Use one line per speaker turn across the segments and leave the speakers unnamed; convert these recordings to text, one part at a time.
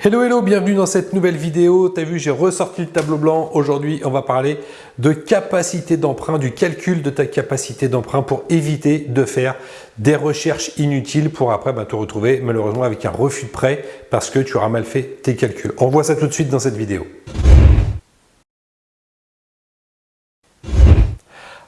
Hello hello, bienvenue dans cette nouvelle vidéo. Tu as vu, j'ai ressorti le tableau blanc. Aujourd'hui, on va parler de capacité d'emprunt, du calcul de ta capacité d'emprunt pour éviter de faire des recherches inutiles pour après bah, te retrouver malheureusement avec un refus de prêt parce que tu auras mal fait tes calculs. On voit ça tout de suite dans cette vidéo.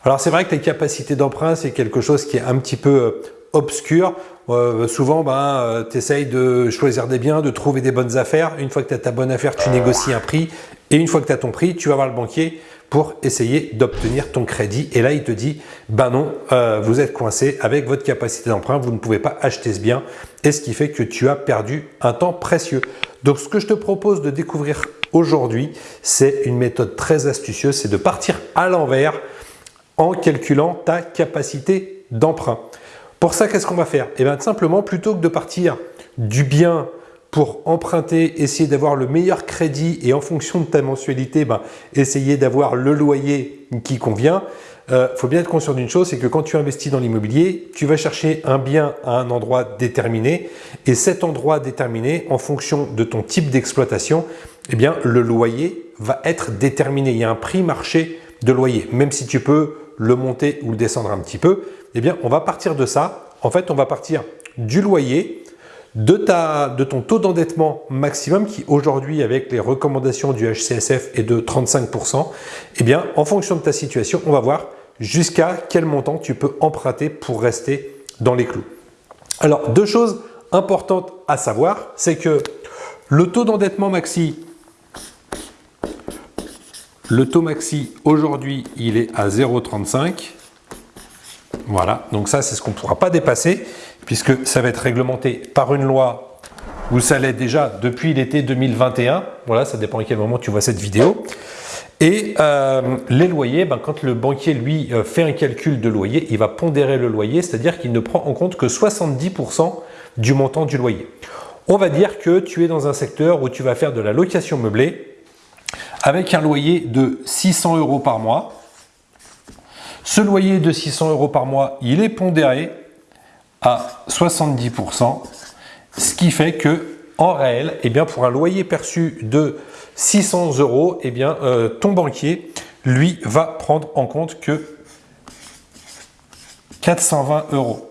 Alors c'est vrai que les capacités d'emprunt, c'est quelque chose qui est un petit peu euh, obscur. Euh, souvent, ben, euh, tu essayes de choisir des biens, de trouver des bonnes affaires. Une fois que tu as ta bonne affaire, tu négocies un prix. Et une fois que tu as ton prix, tu vas voir le banquier pour essayer d'obtenir ton crédit. Et là, il te dit, ben non, euh, vous êtes coincé avec votre capacité d'emprunt, vous ne pouvez pas acheter ce bien. Et ce qui fait que tu as perdu un temps précieux. Donc, ce que je te propose de découvrir aujourd'hui, c'est une méthode très astucieuse, c'est de partir à l'envers en calculant ta capacité d'emprunt. Pour ça, qu'est-ce qu'on va faire? Eh bien, simplement, plutôt que de partir du bien pour emprunter, essayer d'avoir le meilleur crédit et en fonction de ta mensualité, ben, essayer d'avoir le loyer qui convient, il euh, faut bien être conscient d'une chose, c'est que quand tu investis dans l'immobilier, tu vas chercher un bien à un endroit déterminé et cet endroit déterminé, en fonction de ton type d'exploitation, eh bien, le loyer va être déterminé. Il y a un prix marché de loyer, même si tu peux le monter ou le descendre un petit peu, eh bien, on va partir de ça. En fait, on va partir du loyer, de, ta, de ton taux d'endettement maximum qui aujourd'hui, avec les recommandations du HCSF, est de 35%. Eh bien, en fonction de ta situation, on va voir jusqu'à quel montant tu peux emprunter pour rester dans les clous. Alors, deux choses importantes à savoir, c'est que le taux d'endettement maxi, le taux maxi aujourd'hui, il est à 0,35. Voilà, donc ça c'est ce qu'on ne pourra pas dépasser puisque ça va être réglementé par une loi où ça l'est déjà depuis l'été 2021. Voilà, ça dépend à quel moment tu vois cette vidéo. Et euh, les loyers, ben, quand le banquier lui euh, fait un calcul de loyer, il va pondérer le loyer, c'est-à-dire qu'il ne prend en compte que 70% du montant du loyer. On va dire que tu es dans un secteur où tu vas faire de la location meublée avec un loyer de 600 euros par mois. Ce loyer de 600 euros par mois, il est pondéré à 70%, ce qui fait que en réel, eh bien, pour un loyer perçu de 600 euros, eh bien, euh, ton banquier, lui, va prendre en compte que 420 euros.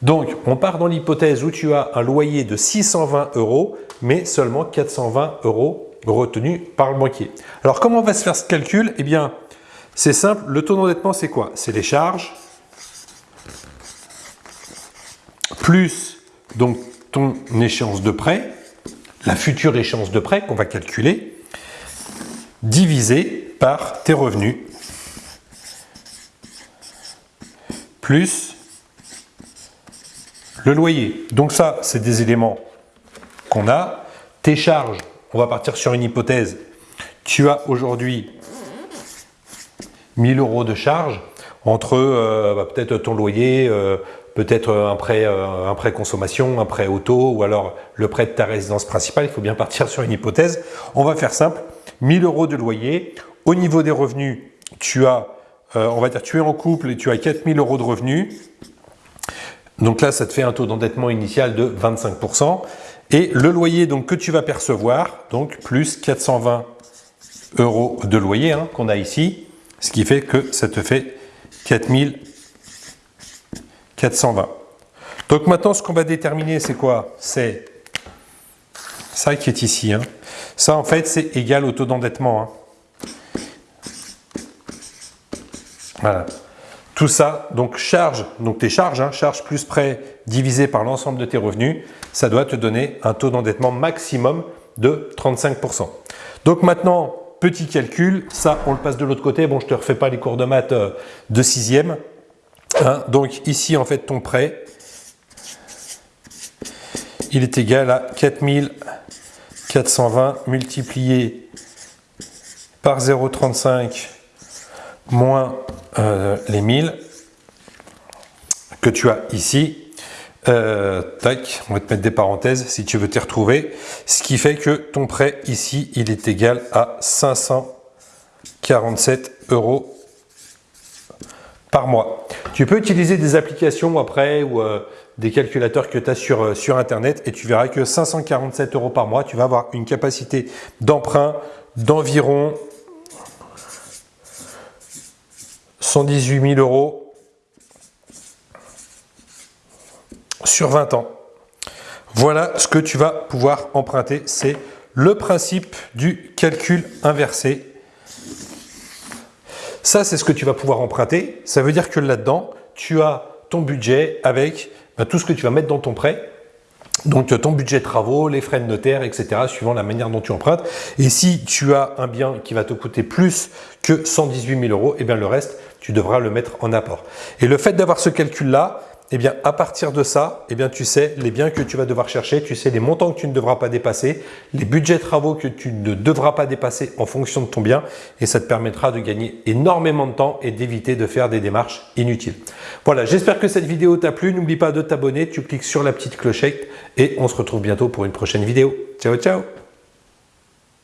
Donc, on part dans l'hypothèse où tu as un loyer de 620 euros, mais seulement 420 euros retenus par le banquier. Alors, comment va se faire ce calcul? Eh bien, c'est simple, le taux d'endettement, c'est quoi? C'est les charges, plus donc ton échéance de prêt, la future échéance de prêt qu'on va calculer, divisé par tes revenus, plus le loyer. Donc ça, c'est des éléments qu'on a. Tes charges, on va partir sur une hypothèse. Tu as aujourd'hui 1000 euros de charges entre euh, bah, peut-être ton loyer, euh, peut-être un prêt, euh, un prêt consommation, un prêt auto ou alors le prêt de ta résidence principale. Il faut bien partir sur une hypothèse. On va faire simple. 1000 euros de loyer. Au niveau des revenus, tu as, on va dire, tu es en couple et tu as 4000 euros de revenus. Donc là, ça te fait un taux d'endettement initial de 25%. Et le loyer que tu vas percevoir, donc plus 420 euros de loyer hein, qu'on a ici, ce qui fait que ça te fait 4420. Donc maintenant, ce qu'on va déterminer, c'est quoi? C'est ça qui est ici. Hein. Ça, en fait, c'est égal au taux d'endettement. Hein. Voilà. Tout ça, donc charge, donc tes charges, hein, charge plus prêt divisé par l'ensemble de tes revenus, ça doit te donner un taux d'endettement maximum de 35%. Donc maintenant, Petit calcul, ça on le passe de l'autre côté. Bon, je te refais pas les cours de maths euh, de sixième. Hein, donc ici, en fait, ton prêt, il est égal à 4420 multiplié par 0,35 moins euh, les 1000 que tu as ici. Euh, tac, on va te mettre des parenthèses si tu veux t'y retrouver. Ce qui fait que ton prêt ici, il est égal à 547 euros par mois. Tu peux utiliser des applications après ou euh, des calculateurs que tu as sur, sur Internet et tu verras que 547 euros par mois, tu vas avoir une capacité d'emprunt d'environ 118 000 euros sur 20 ans. Voilà ce que tu vas pouvoir emprunter. C'est le principe du calcul inversé. Ça, c'est ce que tu vas pouvoir emprunter. Ça veut dire que là-dedans, tu as ton budget avec ben, tout ce que tu vas mettre dans ton prêt. Donc ton budget de travaux, les frais de notaire, etc. suivant la manière dont tu empruntes. Et si tu as un bien qui va te coûter plus que 118 000 euros, et eh bien le reste, tu devras le mettre en apport. Et le fait d'avoir ce calcul-là, eh bien, à partir de ça, eh bien, tu sais les biens que tu vas devoir chercher, tu sais les montants que tu ne devras pas dépasser, les budgets travaux que tu ne devras pas dépasser en fonction de ton bien et ça te permettra de gagner énormément de temps et d'éviter de faire des démarches inutiles. Voilà, j'espère que cette vidéo t'a plu. N'oublie pas de t'abonner, tu cliques sur la petite clochette et on se retrouve bientôt pour une prochaine vidéo. Ciao, ciao